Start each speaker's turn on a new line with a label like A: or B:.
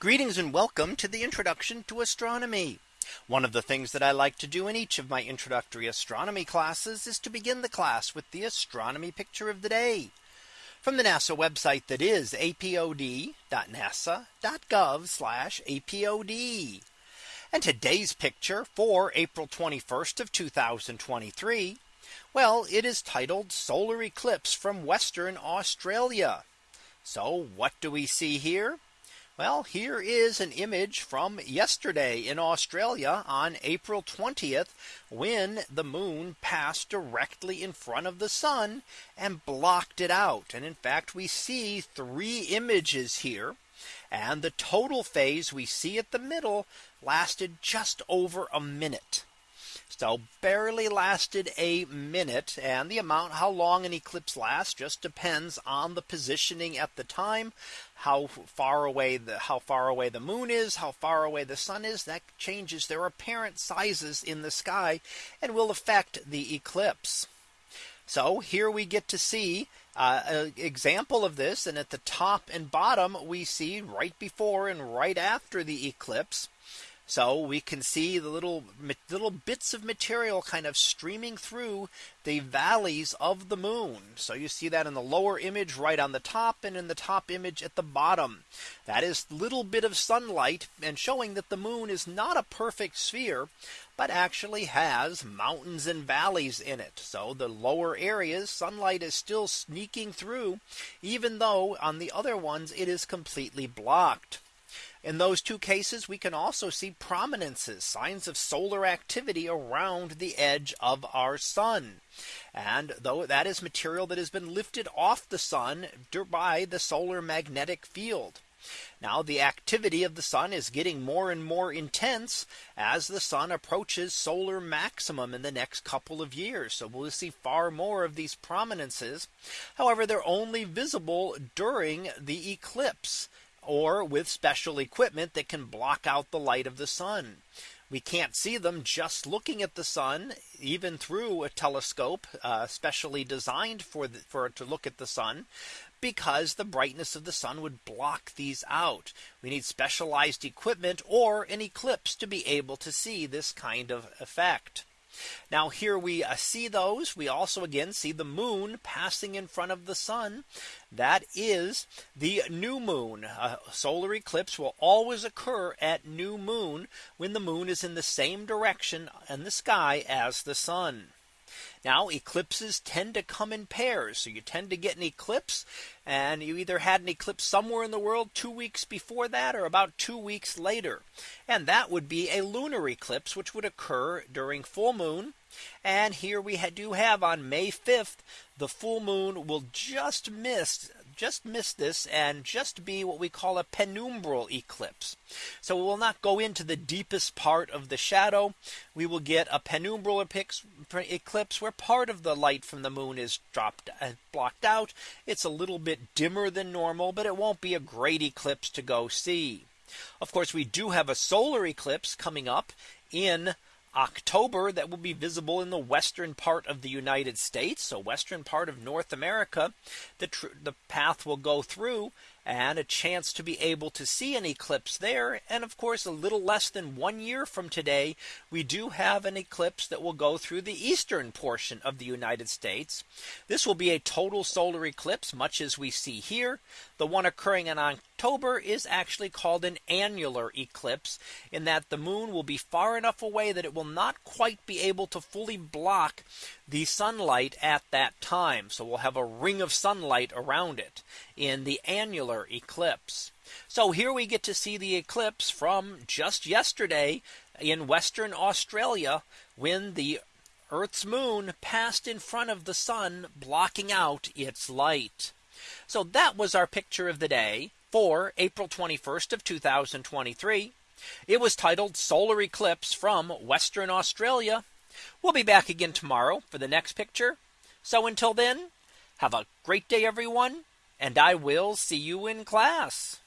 A: Greetings and welcome to the introduction to astronomy. One of the things that I like to do in each of my introductory astronomy classes is to begin the class with the astronomy picture of the day from the NASA website that is apod.nasa.gov apod. And today's picture for April 21st of 2023. Well, it is titled solar eclipse from Western Australia. So what do we see here? Well, here is an image from yesterday in Australia on April 20th when the moon passed directly in front of the sun and blocked it out. And in fact, we see three images here and the total phase we see at the middle lasted just over a minute. So barely lasted a minute and the amount how long an eclipse lasts just depends on the positioning at the time, how far away the how far away the moon is, how far away the sun is that changes their apparent sizes in the sky and will affect the eclipse. So here we get to see uh, an example of this. And at the top and bottom, we see right before and right after the eclipse, so we can see the little little bits of material kind of streaming through the valleys of the moon. So you see that in the lower image right on the top and in the top image at the bottom. That is little bit of sunlight and showing that the moon is not a perfect sphere, but actually has mountains and valleys in it. So the lower areas sunlight is still sneaking through even though on the other ones it is completely blocked. In those two cases, we can also see prominences, signs of solar activity around the edge of our sun. And though that is material that has been lifted off the sun by the solar magnetic field. Now the activity of the sun is getting more and more intense as the sun approaches solar maximum in the next couple of years. So we'll see far more of these prominences. However, they're only visible during the eclipse or with special equipment that can block out the light of the sun. We can't see them just looking at the sun, even through a telescope uh, specially designed for the, for to look at the sun, because the brightness of the sun would block these out. We need specialized equipment or an eclipse to be able to see this kind of effect. Now here we uh, see those. We also again see the moon passing in front of the sun. That is the new moon. A solar eclipse will always occur at new moon when the moon is in the same direction in the sky as the sun. Now eclipses tend to come in pairs. So you tend to get an eclipse and you either had an eclipse somewhere in the world two weeks before that or about two weeks later. And that would be a lunar eclipse which would occur during full moon. And here we do have on May 5th, the full moon will just miss just miss this and just be what we call a penumbral eclipse. So we will not go into the deepest part of the shadow. We will get a penumbral eclipse where part of the light from the moon is dropped uh, blocked out. It's a little bit dimmer than normal, but it won't be a great eclipse to go see. Of course, we do have a solar eclipse coming up in October that will be visible in the western part of the United States. So western part of North America, the, the path will go through and a chance to be able to see an eclipse there. And of course, a little less than one year from today, we do have an eclipse that will go through the eastern portion of the United States. This will be a total solar eclipse, much as we see here. The one occurring in October is actually called an annular eclipse in that the moon will be far enough away that it will not quite be able to fully block the sunlight at that time. So we'll have a ring of sunlight around it in the annular eclipse. So here we get to see the eclipse from just yesterday in Western Australia when the Earth's moon passed in front of the sun, blocking out its light. So that was our picture of the day for April 21st of 2023. It was titled Solar Eclipse from Western Australia. We'll be back again tomorrow for the next picture. So until then, have a great day, everyone, and I will see you in class.